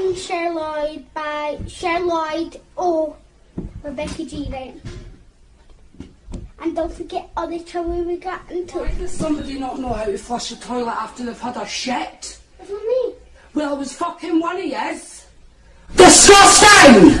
Find Sherloid by Sherloid or Rebecca G. Then. And don't forget all the trouble we got into. Why does somebody not know how to flush a toilet after they've had a shit? For me? Well, I was fucking one of yes. Disgusting!